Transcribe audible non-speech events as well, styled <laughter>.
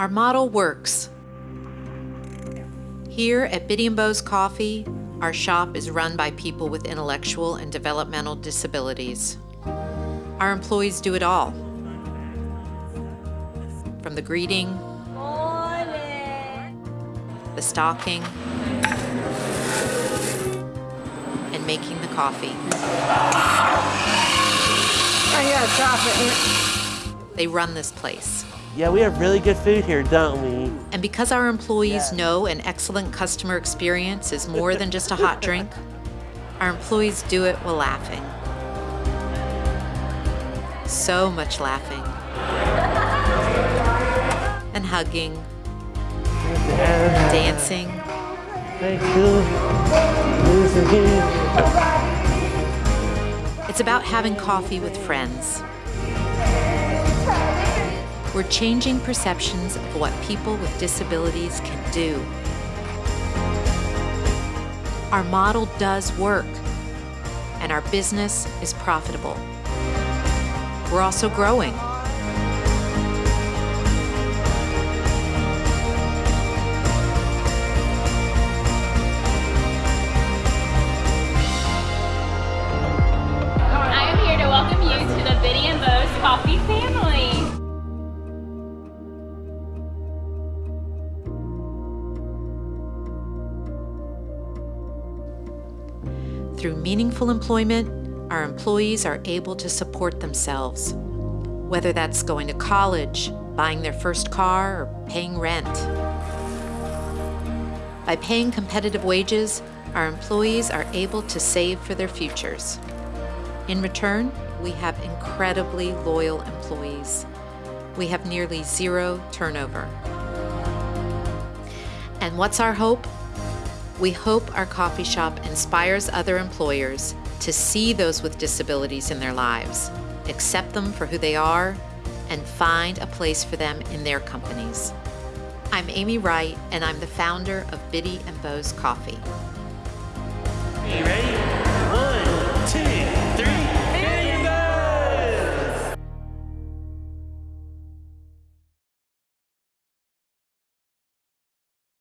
Our model works. Here at Bitty and Beau's Coffee, our shop is run by people with intellectual and developmental disabilities. Our employees do it all. From the greeting, the stocking, and making the coffee. I got chocolate. They run this place. Yeah, we have really good food here, don't we? And because our employees know an excellent customer experience is more than just a hot <laughs> drink, our employees do it while laughing. So much laughing. <laughs> And hugging, dancing, Thank you. It's about having coffee with friends. We're changing perceptions of what people with disabilities can do. Our model does work, and our business is profitable. We're also growing. Through meaningful employment, our employees are able to support themselves, whether that's going to college, buying their first car, or paying rent. By paying competitive wages, our employees are able to save for their futures. In return, we have incredibly loyal employees. We have nearly zero turnover. And what's our hope? We hope our coffee shop inspires other employers to see those with disabilities in their lives, accept them for who they are, and find a place for them in their companies. I'm Amy Wright, and I'm the founder of Bitty and Beau's Coffee. You ready?